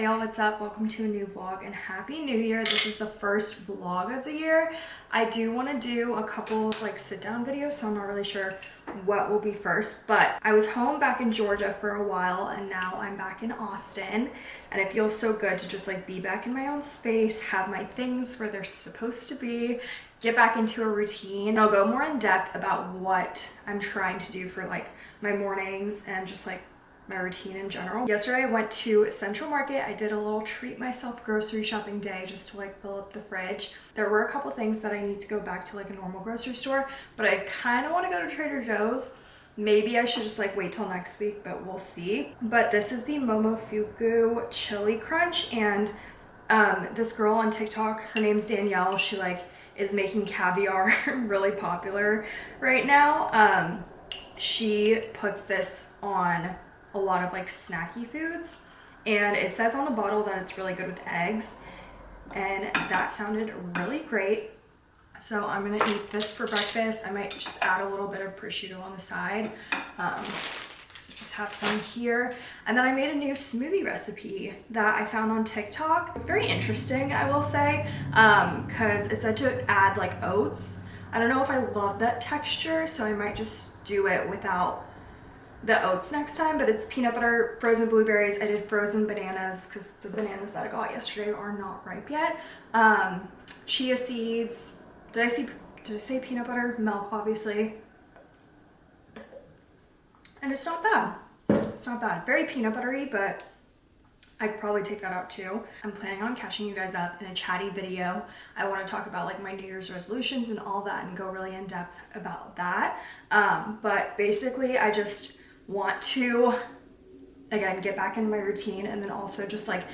Hey y'all, what's up? Welcome to a new vlog and happy new year. This is the first vlog of the year. I do want to do a couple of like sit down videos, so I'm not really sure what will be first, but I was home back in Georgia for a while and now I'm back in Austin and it feels so good to just like be back in my own space, have my things where they're supposed to be, get back into a routine. I'll go more in depth about what I'm trying to do for like my mornings and just like my routine in general. Yesterday I went to Central Market. I did a little treat myself grocery shopping day just to like fill up the fridge. There were a couple things that I need to go back to like a normal grocery store, but I kind of want to go to Trader Joe's. Maybe I should just like wait till next week, but we'll see. But this is the Momofuku Chili Crunch and um, this girl on TikTok, her name's Danielle. She like is making caviar really popular right now. Um, she puts this on a lot of like snacky foods and it says on the bottle that it's really good with eggs and that sounded really great. So I'm gonna eat this for breakfast. I might just add a little bit of prosciutto on the side um, so just have some here. And then I made a new smoothie recipe that I found on TikTok. It's very interesting I will say because um, it said to add like oats. I don't know if I love that texture so I might just do it without the oats next time, but it's peanut butter, frozen blueberries. I did frozen bananas because the bananas that I got yesterday are not ripe yet. Um, chia seeds. Did I see? Did I say peanut butter? Milk, obviously. And it's not bad. It's not bad. Very peanut buttery, but I could probably take that out too. I'm planning on catching you guys up in a chatty video. I want to talk about like my New Year's resolutions and all that and go really in depth about that. Um, but basically I just want to again get back in my routine and then also just like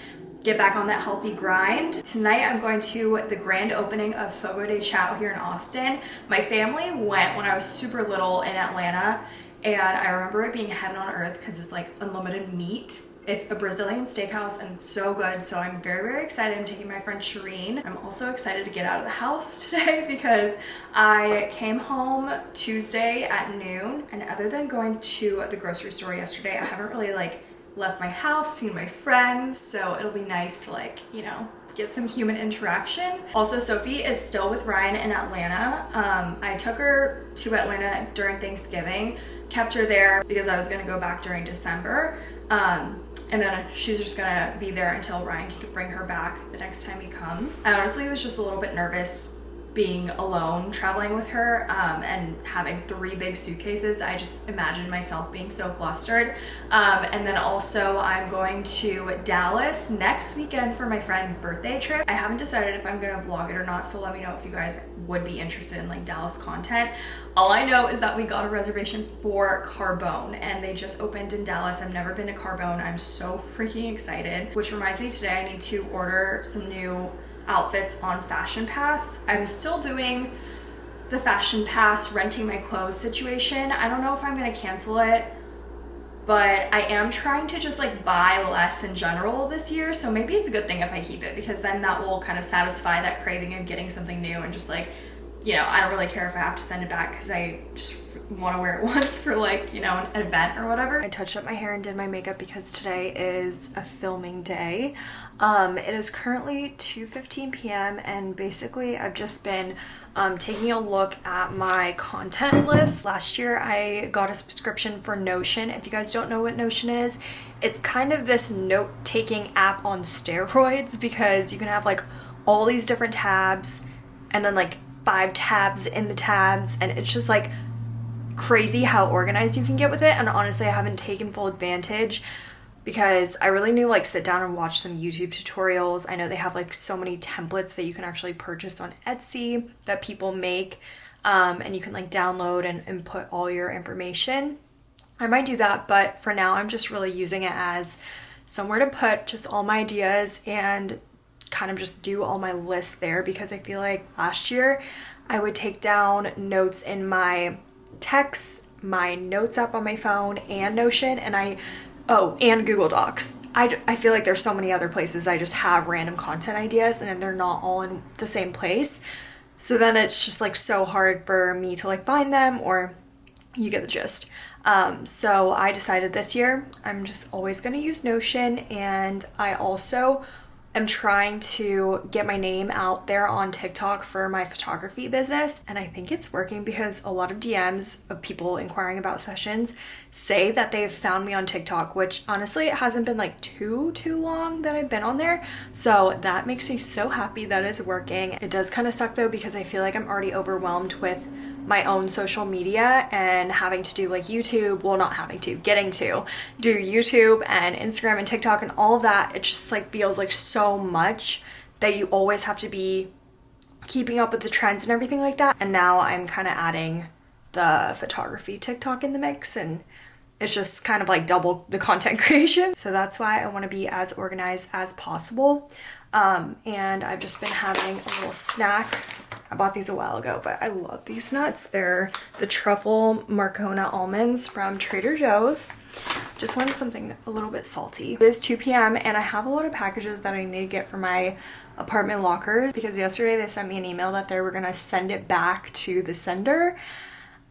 get back on that healthy grind. Tonight I'm going to the grand opening of Fogo de Chao here in Austin. My family went when I was super little in Atlanta and I remember it being heaven on earth because it's like unlimited meat it's a Brazilian steakhouse and so good. So I'm very, very excited. I'm taking my friend Shireen. I'm also excited to get out of the house today because I came home Tuesday at noon. And other than going to the grocery store yesterday, I haven't really like left my house, seen my friends. So it'll be nice to like, you know, get some human interaction. Also, Sophie is still with Ryan in Atlanta. Um, I took her to Atlanta during Thanksgiving, kept her there because I was gonna go back during December. Um, and then she's just gonna be there until Ryan can bring her back the next time he comes. I honestly was just a little bit nervous being alone traveling with her um, and having three big suitcases I just imagined myself being so flustered. Um, and then also I'm going to Dallas next weekend for my friend's birthday trip. I haven't decided if I'm gonna vlog it or not so let me know if you guys would be interested in like Dallas content. All I know is that we got a reservation for Carbone and they just opened in Dallas. I've never been to Carbone. I'm so freaking excited which reminds me today I need to order some new outfits on Fashion Pass. I'm still doing the Fashion Pass renting my clothes situation. I don't know if I'm gonna cancel it, but I am trying to just like buy less in general this year. So maybe it's a good thing if I keep it because then that will kind of satisfy that craving of getting something new and just like, you know, I don't really care if I have to send it back because I just want to wear it once for like, you know, an event or whatever. I touched up my hair and did my makeup because today is a filming day. Um, it is currently 2.15 p.m. and basically I've just been um, taking a look at my content list. Last year I got a subscription for Notion. If you guys don't know what Notion is, it's kind of this note-taking app on steroids because you can have like all these different tabs and then like five tabs in the tabs and it's just like crazy how organized you can get with it and honestly I haven't taken full advantage because I really need like sit down and watch some YouTube tutorials. I know they have like so many templates that you can actually purchase on Etsy that people make um, and you can like download and input all your information. I might do that, but for now I'm just really using it as somewhere to put just all my ideas and kind of just do all my lists there because I feel like last year I would take down notes in my texts, my notes app on my phone and Notion and I Oh, and Google Docs. I, I feel like there's so many other places I just have random content ideas and they're not all in the same place. So then it's just like so hard for me to like find them or you get the gist. Um, so I decided this year I'm just always going to use Notion and I also am trying to get my name out there on TikTok for my photography business. And I think it's working because a lot of DMs of people inquiring about sessions say that they've found me on TikTok, which honestly, it hasn't been like too, too long that I've been on there. So that makes me so happy that it's working. It does kind of suck though because I feel like I'm already overwhelmed with my own social media and having to do like YouTube, well not having to, getting to do YouTube and Instagram and TikTok and all of that, it just like feels like so much that you always have to be keeping up with the trends and everything like that. And now I'm kind of adding the photography TikTok in the mix and it's just kind of like double the content creation. So that's why I want to be as organized as possible. Um, and I've just been having a little snack I bought these a while ago, but I love these nuts. They're the truffle Marcona almonds from Trader Joe's. Just wanted something a little bit salty. It is 2 p.m. and I have a lot of packages that I need to get for my apartment lockers because yesterday they sent me an email that they were gonna send it back to the sender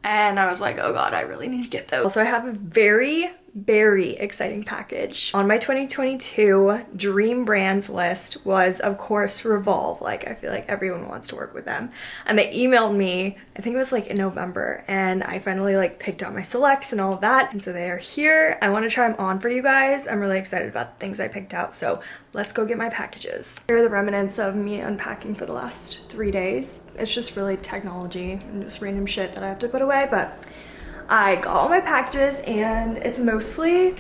and I was like, oh god, I really need to get those. So I have a very very exciting package. On my 2022 dream brands list was of course Revolve. Like I feel like everyone wants to work with them. And they emailed me, I think it was like in November and I finally like picked out my selects and all of that. And so they are here. I want to try them on for you guys. I'm really excited about the things I picked out. So let's go get my packages. Here are the remnants of me unpacking for the last three days. It's just really technology and just random shit that I have to put away. But I got all my packages and it's mostly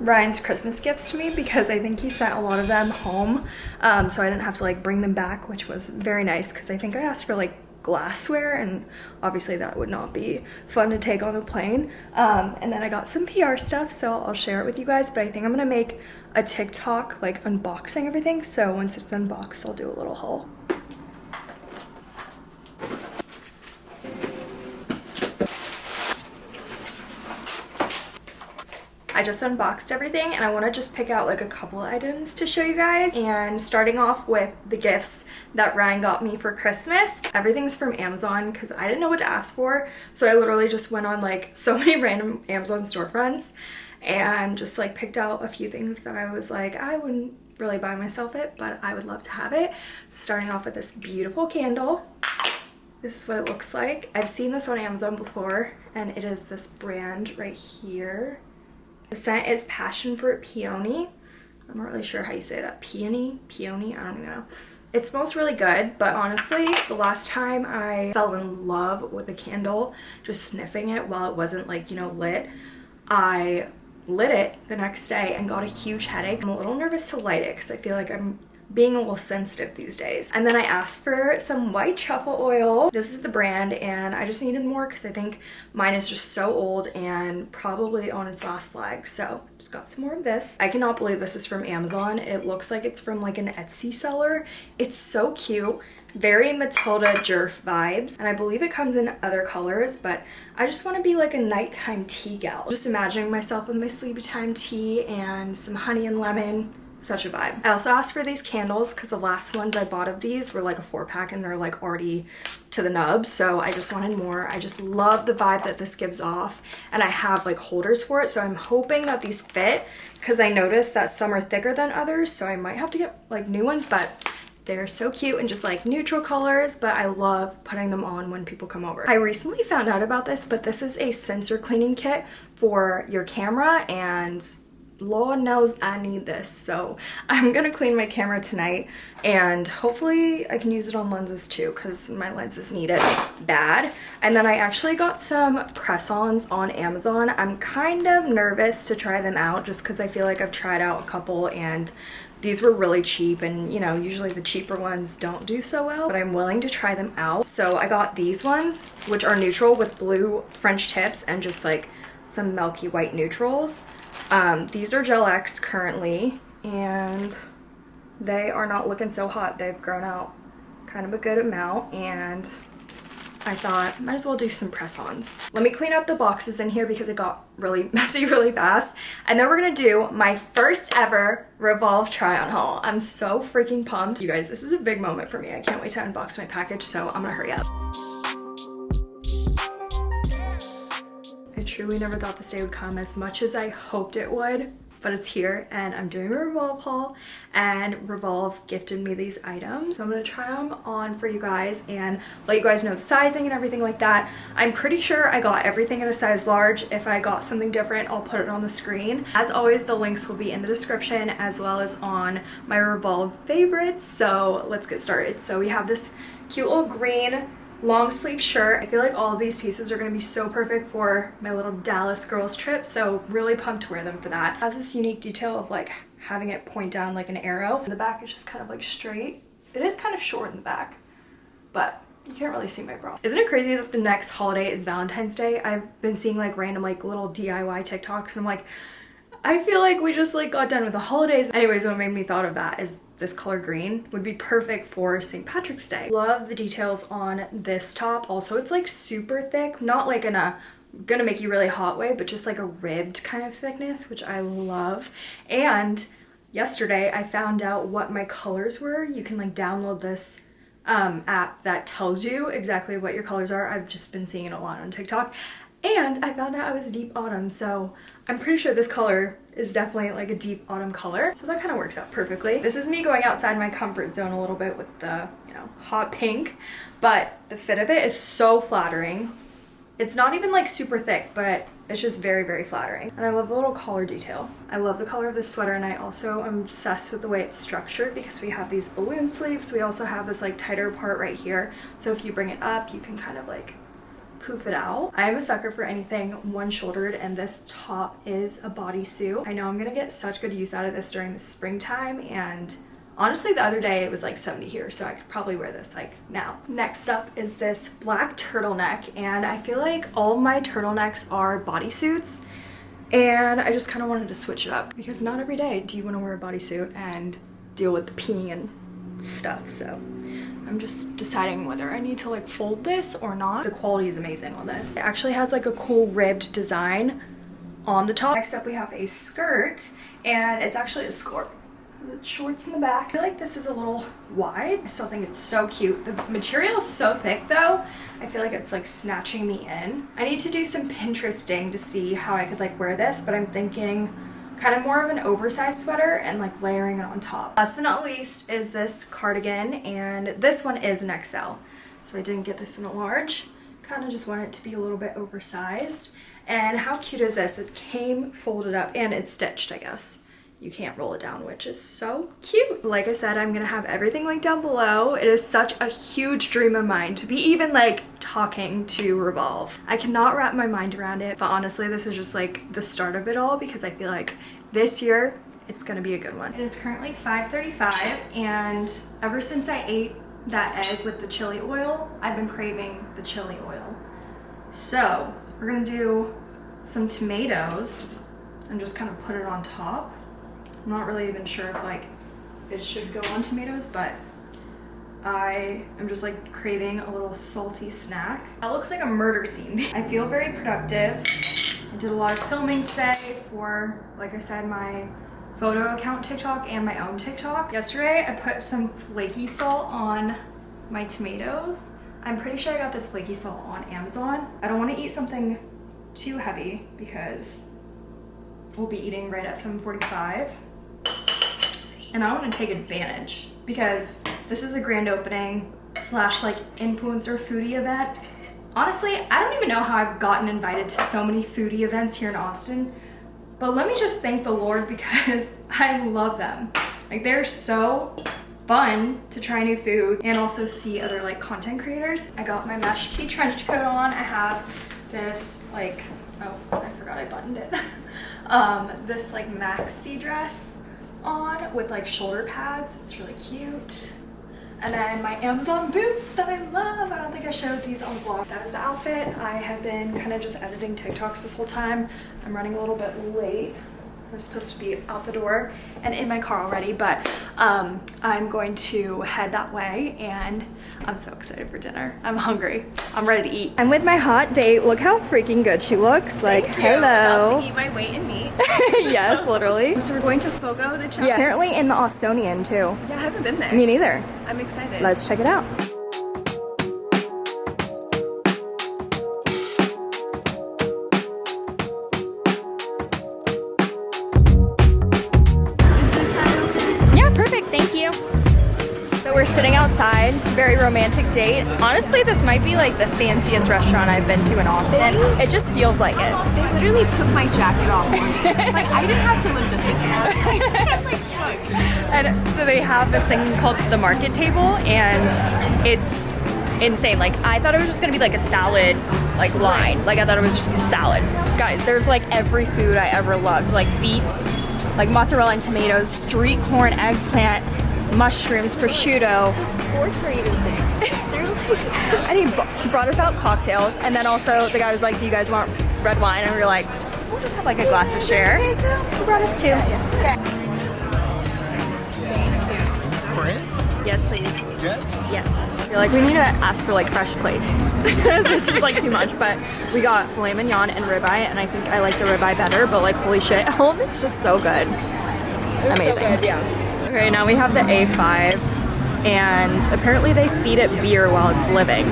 Ryan's Christmas gifts to me because I think he sent a lot of them home. Um, so I didn't have to like bring them back which was very nice because I think I asked for like glassware and obviously that would not be fun to take on a plane. Um, and then I got some PR stuff so I'll share it with you guys but I think I'm gonna make a TikTok like unboxing everything. So once it's unboxed I'll do a little haul. I just unboxed everything and I want to just pick out like a couple items to show you guys and starting off with the gifts that Ryan got me for Christmas. Everything's from Amazon because I didn't know what to ask for so I literally just went on like so many random Amazon storefronts and just like picked out a few things that I was like I wouldn't really buy myself it but I would love to have it. Starting off with this beautiful candle. This is what it looks like. I've seen this on Amazon before and it is this brand right here. The scent is Passion Fruit Peony. I'm not really sure how you say that. Peony? Peony? I don't even know. It smells really good, but honestly, the last time I fell in love with a candle, just sniffing it while it wasn't like, you know, lit, I lit it the next day and got a huge headache. I'm a little nervous to light it because I feel like I'm being a little sensitive these days. And then I asked for some white truffle oil. This is the brand and I just needed more because I think mine is just so old and probably on its last leg. So just got some more of this. I cannot believe this is from Amazon. It looks like it's from like an Etsy seller. It's so cute very Matilda Djerf vibes and I believe it comes in other colors but I just want to be like a nighttime tea gal. Just imagining myself with my sleepy time tea and some honey and lemon such a vibe. I also asked for these candles because the last ones I bought of these were like a four pack and they're like already to the nub. So I just wanted more. I just love the vibe that this gives off and I have like holders for it. So I'm hoping that these fit because I noticed that some are thicker than others. So I might have to get like new ones, but they're so cute and just like neutral colors, but I love putting them on when people come over. I recently found out about this, but this is a sensor cleaning kit for your camera and Lord knows I need this. So I'm gonna clean my camera tonight and hopefully I can use it on lenses too because my lenses need it bad. And then I actually got some press-ons on Amazon. I'm kind of nervous to try them out just because I feel like I've tried out a couple and these were really cheap and you know usually the cheaper ones don't do so well but I'm willing to try them out. So I got these ones which are neutral with blue French tips and just like some milky white neutrals. Um, these are Gel X currently, and they are not looking so hot. They've grown out kind of a good amount, and I thought might as well do some press-ons. Let me clean up the boxes in here because it got really messy really fast. And then we're gonna do my first ever Revolve try-on haul. I'm so freaking pumped. You guys, this is a big moment for me. I can't wait to unbox my package, so I'm gonna hurry up. Truly never thought this day would come as much as I hoped it would but it's here and I'm doing a Revolve haul and Revolve gifted me these items. So I'm going to try them on for you guys and let you guys know the sizing and everything like that. I'm pretty sure I got everything in a size large. If I got something different, I'll put it on the screen. As always, the links will be in the description as well as on my Revolve favorites. So let's get started. So we have this cute little green long sleeve shirt. I feel like all of these pieces are going to be so perfect for my little Dallas girls trip. So really pumped to wear them for that. It has this unique detail of like having it point down like an arrow. The back is just kind of like straight. It is kind of short in the back, but you can't really see my bra. Isn't it crazy that the next holiday is Valentine's Day? I've been seeing like random like little DIY TikToks and I'm like, I feel like we just like got done with the holidays. Anyways, what made me thought of that is this color green would be perfect for St. Patrick's Day. Love the details on this top. Also, it's like super thick, not like in a gonna make you really hot way, but just like a ribbed kind of thickness, which I love. And yesterday I found out what my colors were. You can like download this um, app that tells you exactly what your colors are. I've just been seeing it a lot on TikTok and I found out I was deep autumn, so I'm pretty sure this color is definitely like a deep autumn color. So that kind of works out perfectly. This is me going outside my comfort zone a little bit with the, you know, hot pink, but the fit of it is so flattering. It's not even like super thick, but it's just very, very flattering. And I love the little collar detail. I love the color of this sweater and I also am obsessed with the way it's structured because we have these balloon sleeves. We also have this like tighter part right here. So if you bring it up, you can kind of like poof it out. I am a sucker for anything one-shouldered and this top is a bodysuit. I know I'm gonna get such good use out of this during the springtime and Honestly, the other day it was like 70 here, so I could probably wear this like now. Next up is this black turtleneck, and I feel like all my turtlenecks are bodysuits, and I just kind of wanted to switch it up because not every day do you want to wear a bodysuit and deal with the peeing and stuff, so I'm just deciding whether I need to like fold this or not. The quality is amazing on this. It actually has like a cool ribbed design on the top. Next up we have a skirt and it's actually a skirt. Shorts in the back. I feel like this is a little wide. I still think it's so cute. The material is so thick though. I feel like it's like snatching me in. I need to do some Pinteresting to see how I could like wear this, but I'm thinking kind of more of an oversized sweater and like layering it on top. Last but not least is this cardigan and this one is an XL. So I didn't get this in a large. Kind of just want it to be a little bit oversized. And how cute is this? It came folded up and it's stitched, I guess you can't roll it down, which is so cute. Like I said, I'm gonna have everything linked down below. It is such a huge dream of mine to be even like talking to Revolve. I cannot wrap my mind around it, but honestly, this is just like the start of it all because I feel like this year it's gonna be a good one. It is currently 5.35 and ever since I ate that egg with the chili oil, I've been craving the chili oil. So we're gonna do some tomatoes and just kind of put it on top. I'm not really even sure if like it should go on tomatoes, but I am just like craving a little salty snack. That looks like a murder scene. I feel very productive. I did a lot of filming today for, like I said, my photo account TikTok and my own TikTok. Yesterday, I put some flaky salt on my tomatoes. I'm pretty sure I got this flaky salt on Amazon. I don't want to eat something too heavy because we'll be eating right at 7.45 and I want to take advantage because this is a grand opening slash like influencer foodie event. Honestly, I don't even know how I've gotten invited to so many foodie events here in Austin, but let me just thank the Lord because I love them. Like they're so fun to try new food and also see other like content creators. I got my mesh tee trench coat on. I have this like, oh, I forgot I buttoned it. um, this like maxi dress on with like shoulder pads. It's really cute. And then my Amazon boots that I love. I don't think I showed these on vlog. That is the outfit. I have been kind of just editing TikToks this whole time. I'm running a little bit late. I was supposed to be out the door and in my car already, but um, I'm going to head that way and I'm so excited for dinner. I'm hungry. I'm ready to eat. I'm with my hot date. Look how freaking good she looks. Like, hello. About to eat my weight in meat. yes, literally. So we're going to Fogo de Chao. Yeah, apparently in the Austonian too. Yeah, I haven't been there. Me neither. I'm excited. Let's check it out. Romantic date. Honestly, this might be like the fanciest restaurant I've been to in Austin. It just feels like it. They literally took my jacket off. like I didn't have to lift a finger. And so they have this thing called the market table, and it's insane. Like I thought it was just gonna be like a salad, like line. Like I thought it was just a salad. Guys, there's like every food I ever loved, like beets, like mozzarella and tomatoes, street corn, eggplant, mushrooms, prosciutto. Forks are even thick. And he brought us out cocktails, and then also the guy was like, "Do you guys want red wine?" And we were like, "We'll just have like a glass to share." He brought us two. Corinne? Yes, please. Yes. Yes. I feel like we need to ask for like fresh plates because it's just like too much. But we got filet mignon and ribeye, and I think I like the ribeye better. But like, holy shit, all of it's just so good. Amazing. yeah. Okay, now we have the A5, and apparently they feed it beer while it's living.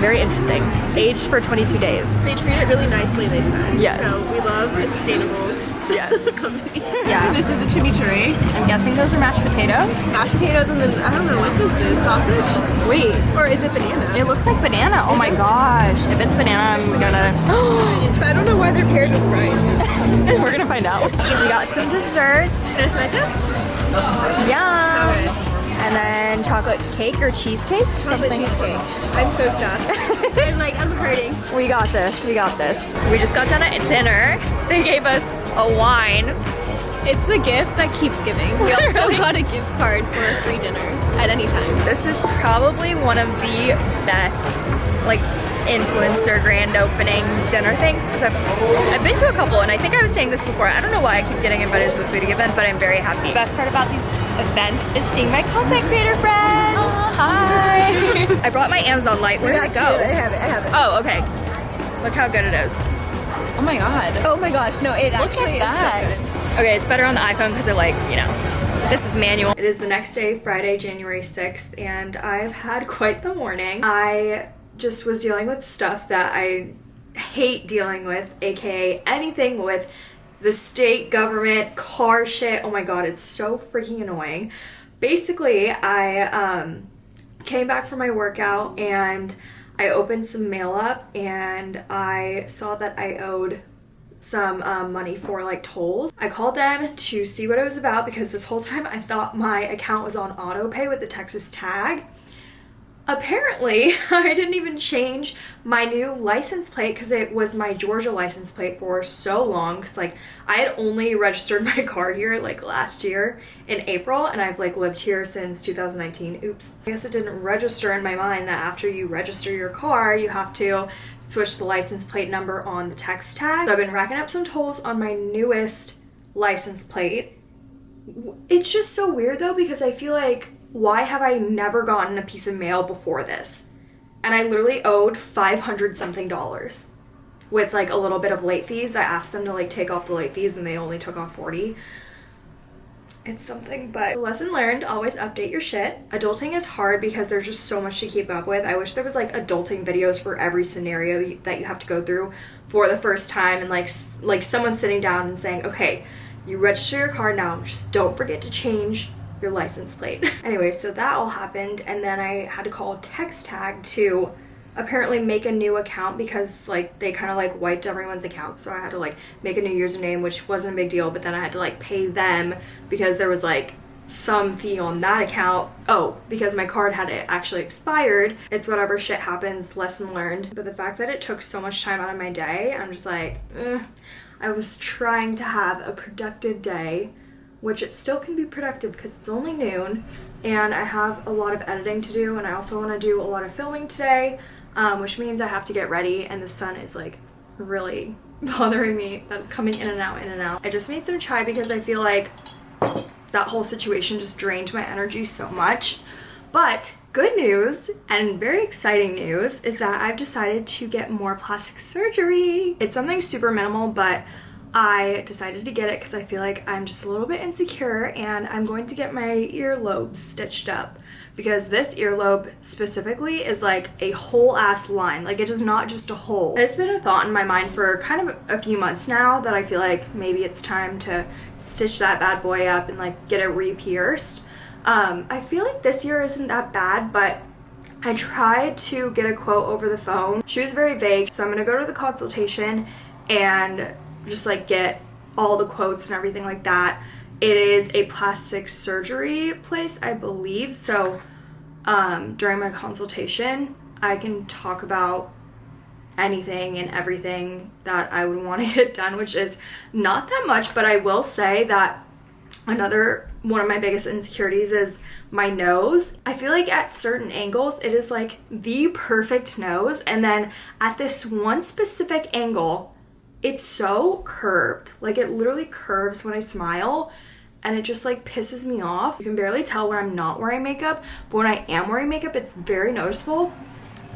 Very interesting. Aged for 22 days. They treat it really nicely, they said. Yes. So we love a sustainable Yes. company. Yeah. This is a chimichurri. I'm guessing those are mashed potatoes. Mashed potatoes and then I don't know what this is. Sausage? Wait, Or is it banana? it looks like banana. Oh my gosh. If it's banana, I'm gonna. But I don't know why they're paired with rice. We're gonna find out. We got some dessert. Can I Tres leches? Yeah. So. And then chocolate cake or cheesecake, Chocolate something. cheesecake. I'm so stuffed. I'm like, I'm hurting. We got this. We got this. We just got done at dinner. They gave us a wine. It's the gift that keeps giving. We also got a gift card for a free dinner at any time. This is probably one of the best, like, influencer grand opening dinner things because I've, I've been to a couple and I think I was saying this before. I don't know why I keep getting invited to the foodie events, but I'm very happy. The best part about these events is seeing my content creator friends. Oh, hi. I brought my Amazon light. Where did it go? I have it. I have it. Oh, okay. Look how good it is. Oh my god. Oh my gosh, no, it Look actually is so good. Okay, it's better on the iPhone because it like, you know, this is manual. It is the next day, Friday, January 6th, and I've had quite the morning. I just was dealing with stuff that I hate dealing with, aka anything with the state government, car shit. Oh my god, it's so freaking annoying. Basically, I um came back from my workout and I opened some mail up and I saw that I owed some um, money for like tolls. I called them to see what it was about because this whole time I thought my account was on auto pay with the Texas tag. Apparently, I didn't even change my new license plate because it was my Georgia license plate for so long. Because like I had only registered my car here like last year in April, and I've like lived here since 2019. Oops. I guess it didn't register in my mind that after you register your car, you have to switch the license plate number on the TxTag. So I've been racking up some tolls on my newest license plate. It's just so weird though because I feel like why have I never gotten a piece of mail before this? And I literally owed 500 something dollars with like a little bit of late fees. I asked them to like take off the late fees and they only took off 40. It's something, but lesson learned, always update your shit. Adulting is hard because there's just so much to keep up with. I wish there was like adulting videos for every scenario that you have to go through for the first time and like like someone sitting down and saying, "Okay, you register your car now. Just don't forget to change your license plate." anyway, so that all happened and then I had to call TxTag to apparently make a new account because like they kind of like wiped everyone's account. So i had to like make a new username which wasn't a big deal but then i had to like pay them because there was like some fee on that account. Oh because my card had it actually expired. It's whatever shit happens lesson learned. But the fact that it took so much time out of my day i'm just like eh. i was trying to have a productive day which it still can be productive because it's only noon and I have a lot of editing to do and I also want to do a lot of filming today um, which means I have to get ready and the sun is like really bothering me that's coming in and out in and out. I just made some chai because I feel like that whole situation just drained my energy so much but good news and very exciting news is that I've decided to get more plastic surgery. It's something super minimal, but I decided to get it because I feel like I'm just a little bit insecure and I'm going to get my earlobes stitched up because this earlobe specifically is like a whole ass line. Like it is not just a hole. It's been a thought in my mind for kind of a few months now that I feel like maybe it's time to stitch that bad boy up and like get it re-pierced. Um, I feel like this year isn't that bad, but I tried to get a quote over the phone. She was very vague, so I'm gonna go to the consultation and just like get all the quotes and everything like that. It is a plastic surgery place, I believe. So um, during my consultation, I can talk about anything and everything that I would want to get done, which is not that much, but I will say that another one of my biggest insecurities is my nose. I feel like at certain angles, it is like the perfect nose, and then at this one specific angle, it's so curved. Like it literally curves when I smile and it just like pisses me off. You can barely tell when I'm not wearing makeup, but when I am wearing makeup, it's very noticeable.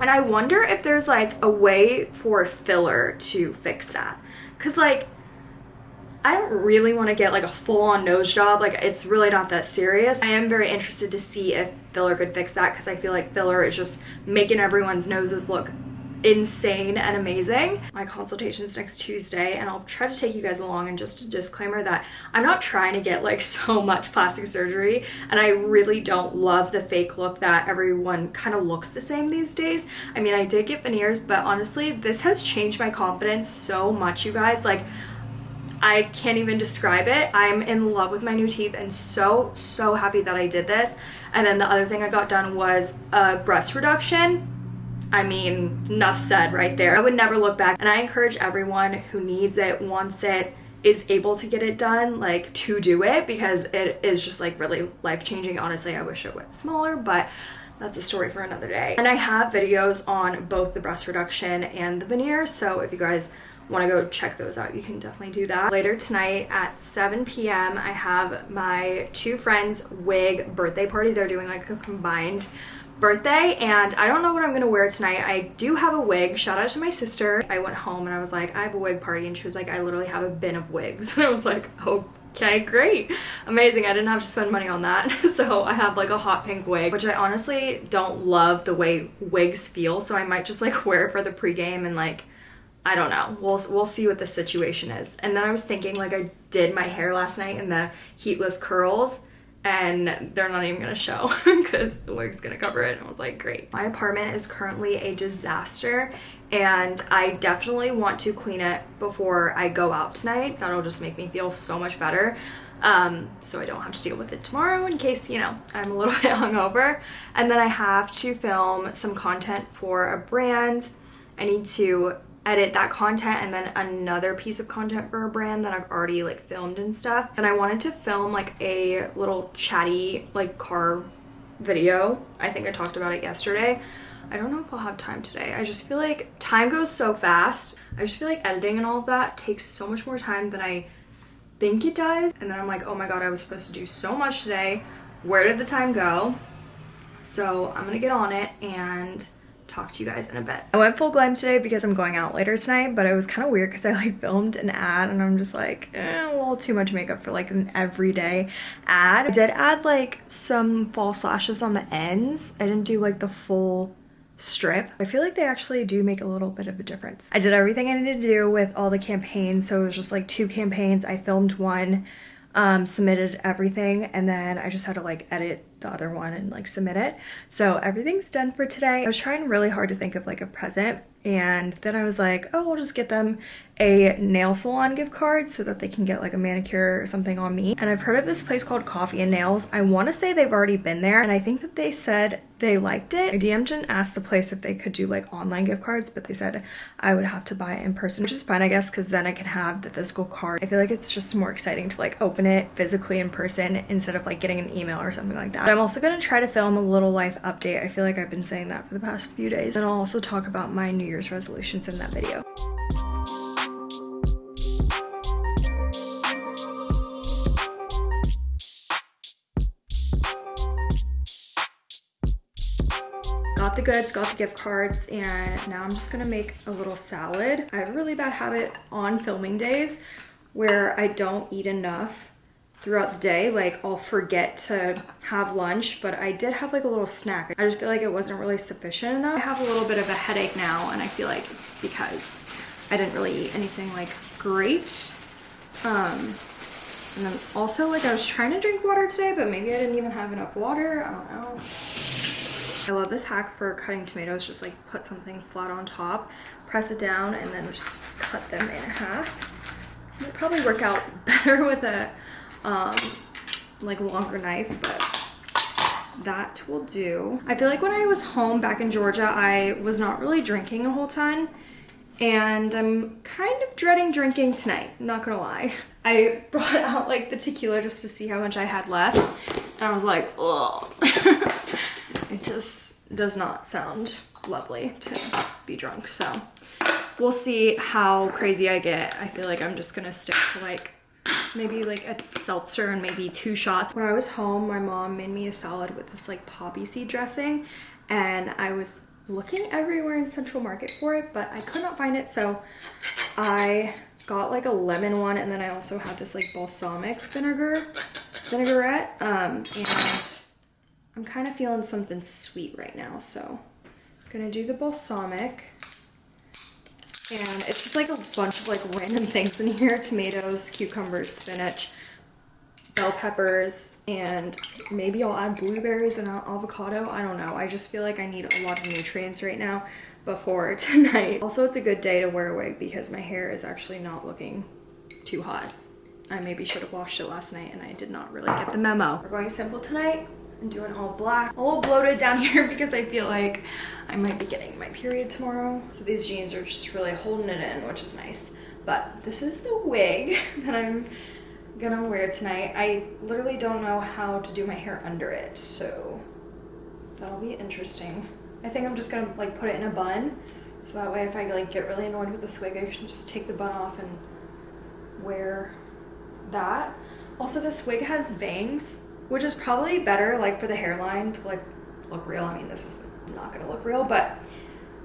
And I wonder if there's like a way for filler to fix that. Cause like, I don't really want to get like a full-on nose job. Like it's really not that serious. I am very interested to see if filler could fix that because I feel like filler is just making everyone's noses look insane and amazing. My consultation's next Tuesday and I'll try to take you guys along and just a disclaimer that I'm not trying to get like so much plastic surgery and I really don't love the fake look that everyone kind of looks the same these days. I mean I did get veneers but honestly this has changed my confidence so much you guys like I can't even describe it. I'm in love with my new teeth and so, so happy that I did this. And then the other thing I got done was a breast reduction I mean, enough said right there. I would never look back and I encourage everyone who needs it, wants it, is able to get it done, like to do it because it is just like really life changing. Honestly, I wish it went smaller, but that's a story for another day. And I have videos on both the breast reduction and the veneers, so if you guys want to go check those out, you can definitely do that. Later tonight at 7 p.m., I have my two friends' wig birthday party. They're doing like a combined birthday and I don't know what I'm gonna wear tonight. I do have a wig. Shout out to my sister. I went home and I was like, I have a wig party and she was like, I literally have a bin of wigs. And I was like, okay, great. Amazing. I didn't have to spend money on that. so I have like a hot pink wig, which I honestly don't love the way wigs feel. So I might just like wear it for the pregame and like, I don't know. We'll, we'll see what the situation is. And then I was thinking like I did my hair last night in the heatless curls and they're not even gonna show because the wig's gonna cover it. And I was like great. My apartment is currently a disaster and I definitely want to clean it before I go out tonight. That'll just make me feel so much better um, so I don't have to deal with it tomorrow in case you know I'm a little bit hungover. And then I have to film some content for a brand. I need to edit that content and then another piece of content for a brand that I've already like filmed and stuff. And I wanted to film like a little chatty like car video. I think I talked about it yesterday. I don't know if I'll have time today. I just feel like time goes so fast. I just feel like editing and all of that takes so much more time than I think it does. And then I'm like, oh my god, I was supposed to do so much today. Where did the time go? So I'm gonna get on it and talk to you guys in a bit. I went full glam today because I'm going out later tonight, but it was kind of weird because I like filmed an ad and I'm just like, eh, a little too much makeup for like an everyday ad. I did add like some false lashes on the ends. I didn't do like the full strip. I feel like they actually do make a little bit of a difference. I did everything I needed to do with all the campaigns. So it was just like two campaigns. I filmed one um, submitted everything and then I just had to like edit the other one and like submit it. So everything's done for today. I was trying really hard to think of like a present and then I was like, oh, I'll just get them a nail salon gift card so that they can get like a manicure or something on me. And I've heard of this place called Coffee and Nails. I want to say they've already been there and I think that they said they liked it. I DM'd and asked the place if they could do like online gift cards, but they said I would have to buy it in person, which is fine, I guess, because then I can have the physical card. I feel like it's just more exciting to like open it physically in person instead of like getting an email or something like that. But I'm also going to try to film a little life update. I feel like I've been saying that for the past few days. And I'll also talk about my New Year's resolutions in that video. got the goods, got the gift cards, and now I'm just gonna make a little salad. I have a really bad habit on filming days where I don't eat enough throughout the day. Like I'll forget to have lunch, but I did have like a little snack. I just feel like it wasn't really sufficient enough. I have a little bit of a headache now and I feel like it's because I didn't really eat anything like great. Um, And then also like I was trying to drink water today, but maybe I didn't even have enough water. I don't know. I love this hack for cutting tomatoes. Just like put something flat on top, press it down, and then just cut them in half. It'd probably work out better with a um, like longer knife, but that will do. I feel like when I was home back in Georgia, I was not really drinking a whole ton and I'm kind of dreading drinking tonight, not gonna lie. I brought out like the tequila just to see how much I had left and I was like, oh, it just does not sound lovely to be drunk. So we'll see how crazy I get. I feel like I'm just gonna stick to like maybe like a seltzer and maybe two shots. When I was home, my mom made me a salad with this like poppy seed dressing and I was looking everywhere in Central Market for it, but I could not find it. So I got like a lemon one and then I also had this like balsamic vinegar vinaigrette um, and I'm kind of feeling something sweet right now. So I'm gonna do the balsamic and it's just like a bunch of like random things in here. Tomatoes, cucumbers, spinach, bell peppers, and maybe I'll add blueberries and avocado. I don't know. I just feel like I need a lot of nutrients right now before tonight. Also, it's a good day to wear a wig because my hair is actually not looking too hot. I maybe should have washed it last night and I did not really get the memo. We're going simple tonight and doing all black. A little bloated down here because I feel like I might be getting my period tomorrow. So these jeans are just really holding it in, which is nice. But this is the wig that I'm gonna wear tonight. I literally don't know how to do my hair under it, so that'll be interesting. I think I'm just gonna like put it in a bun, so that way if I like get really annoyed with this wig, I can just take the bun off and wear that. Also, this wig has bangs, which is probably better like for the hairline to like look real. I mean, this is not gonna look real, but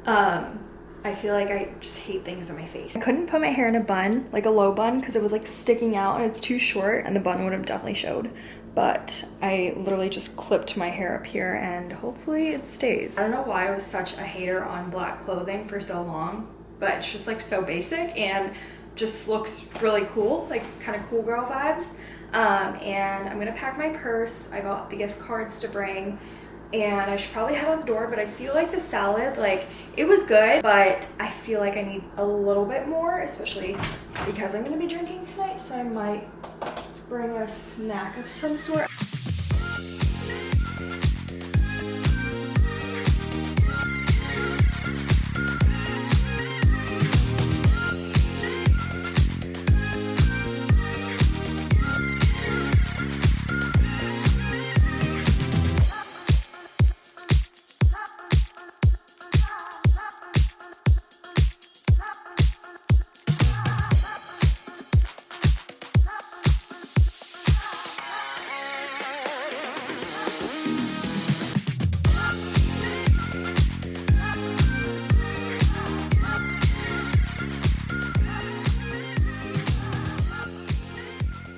um, I feel like I just hate things on my face. I couldn't put my hair in a bun, like a low bun, because it was like sticking out and it's too short and the bun would have definitely showed. But I literally just clipped my hair up here and hopefully it stays. I don't know why I was such a hater on black clothing for so long, but it's just like so basic and just looks really cool, like kind of cool girl vibes. Um, and I'm gonna pack my purse. I got the gift cards to bring and I should probably head out the door, but I feel like the salad, like, it was good, but I feel like I need a little bit more, especially because I'm gonna be drinking tonight, so I might bring a snack of some sort.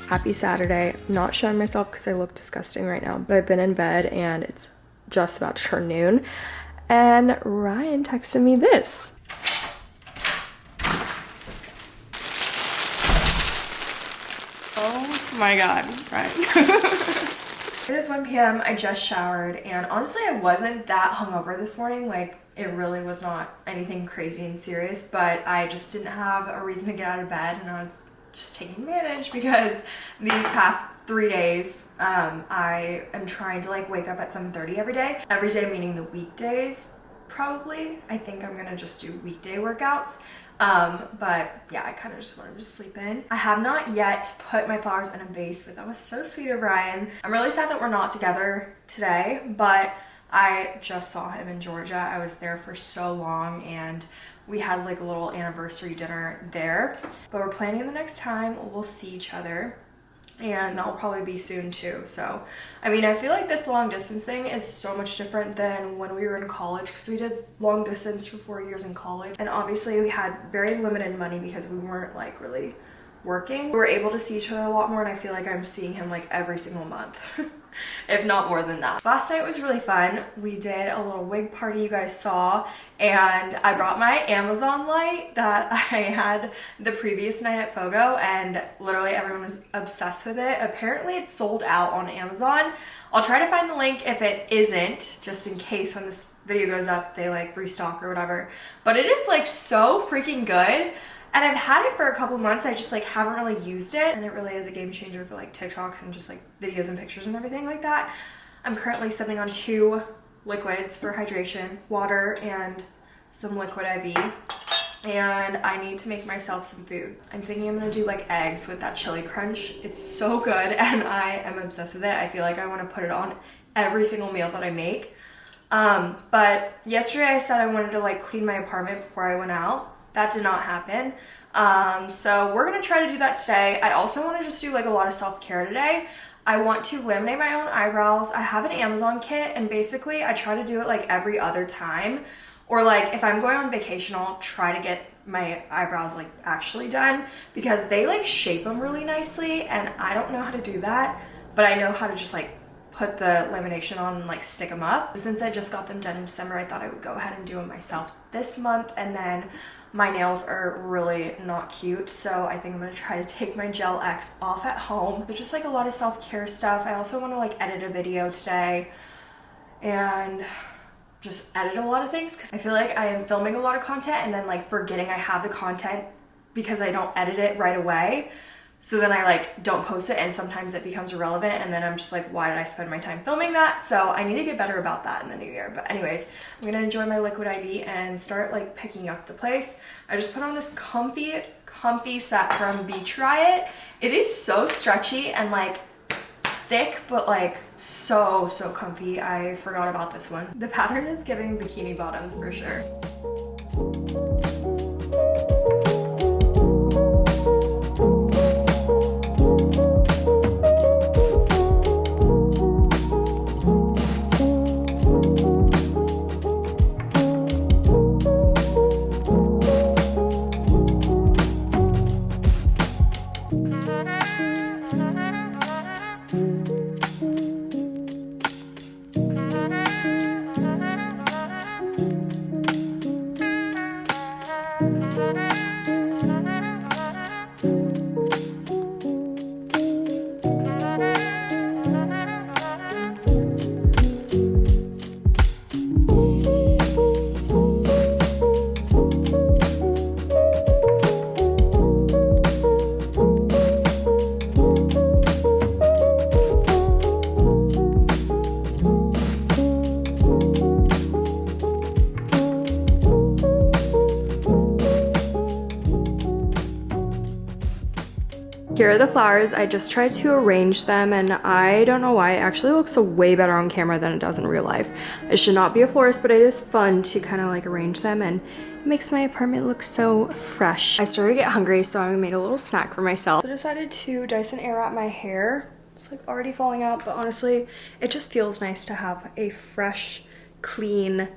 Happy Saturday. I'm not showing myself because I look disgusting right now, but I've been in bed and it's just about to turn noon. And Ryan texted me this. Oh my god, Ryan. it is 1 p.m. I just showered and honestly I wasn't that hungover this morning. Like it really was not anything crazy and serious, but I just didn't have a reason to get out of bed and I was just taking advantage because these past three days um, I am trying to like wake up at 7.30 every day. Every day meaning the weekdays probably. I think I'm gonna just do weekday workouts. Um, but yeah, I kind of just wanted to sleep in. I have not yet put my flowers in a vase, but that was so sweet of Ryan. I'm really sad that we're not together today, but I just saw him in Georgia. I was there for so long and we had like a little anniversary dinner there but we're planning the next time we'll see each other and that'll probably be soon too so i mean i feel like this long distance thing is so much different than when we were in college because we did long distance for four years in college and obviously we had very limited money because we weren't like really working, we were able to see each other a lot more and I feel like I'm seeing him like every single month. if not more than that. Last night was really fun. We did a little wig party you guys saw and I brought my Amazon light that I had the previous night at Fogo and literally everyone was obsessed with it. Apparently it's sold out on Amazon. I'll try to find the link if it isn't, just in case when this video goes up they like restock or whatever. But it is like so freaking good. And I've had it for a couple months. I just like haven't really used it. And it really is a game changer for like TikToks and just like videos and pictures and everything like that. I'm currently sipping on two liquids for hydration, water and some liquid IV. And I need to make myself some food. I'm thinking I'm gonna do like eggs with that chili crunch. It's so good and I am obsessed with it. I feel like I wanna put it on every single meal that I make. Um, but yesterday I said I wanted to like clean my apartment before I went out that did not happen. Um, so we're gonna try to do that today. I also wanna just do like a lot of self-care today. I want to laminate my own eyebrows. I have an Amazon kit and basically I try to do it like every other time. Or like if I'm going on vacation, I'll try to get my eyebrows like actually done because they like shape them really nicely and I don't know how to do that, but I know how to just like put the lamination on and like stick them up. Since I just got them done in December, I thought I would go ahead and do them myself this month and then my nails are really not cute so I think I'm gonna try to take my gel X off at home. So just like a lot of self-care stuff. I also want to like edit a video today and just edit a lot of things because I feel like I am filming a lot of content and then like forgetting I have the content because I don't edit it right away so then I like don't post it and sometimes it becomes irrelevant and then I'm just like, why did I spend my time filming that? So I need to get better about that in the new year. But anyways, I'm gonna enjoy my liquid IV and start like picking up the place. I just put on this comfy, comfy set from Beach Riot. It is so stretchy and like thick, but like so, so comfy. I forgot about this one. The pattern is giving bikini bottoms for sure. Here are the flowers. I just tried to arrange them and I don't know why. It actually looks way better on camera than it does in real life. I should not be a florist, but it is fun to kind of like arrange them and it makes my apartment look so fresh. I started to get hungry, so I made a little snack for myself. I decided to Dyson Airwrap my hair. It's like already falling out, but honestly, it just feels nice to have a fresh, clean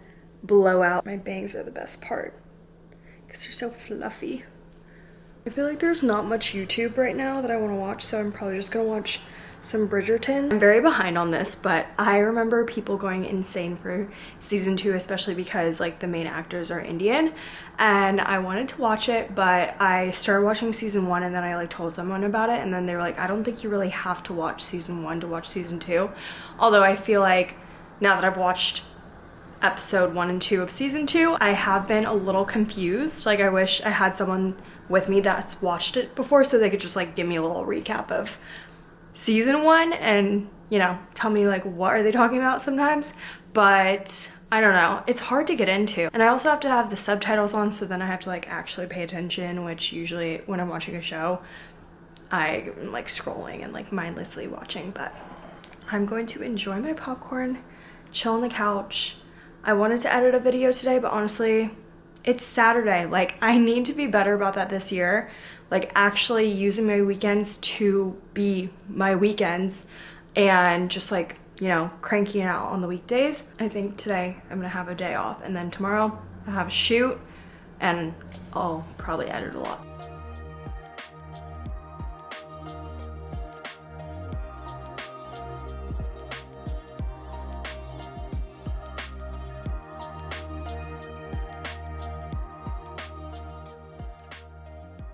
blowout. My bangs are the best part because they're so fluffy. I feel like there's not much YouTube right now that I want to watch, so I'm probably just gonna watch some Bridgerton. I'm very behind on this, but I remember people going insane for season two, especially because like the main actors are Indian and I wanted to watch it, but I started watching season one and then I like told someone about it and then they were like, I don't think you really have to watch season one to watch season two. Although I feel like now that I've watched episode one and two of season two, I have been a little confused. Like I wish I had someone with me that's watched it before so they could just like give me a little recap of season one and you know tell me like what are they talking about sometimes. But I don't know. It's hard to get into. And I also have to have the subtitles on so then I have to like actually pay attention which usually when I'm watching a show I'm like scrolling and like mindlessly watching. But I'm going to enjoy my popcorn chill on the couch. I wanted to edit a video today but honestly it's Saturday. Like, I need to be better about that this year. Like, actually using my weekends to be my weekends and just like, you know, cranking out on the weekdays. I think today I'm gonna have a day off and then tomorrow I have a shoot and I'll probably edit a lot.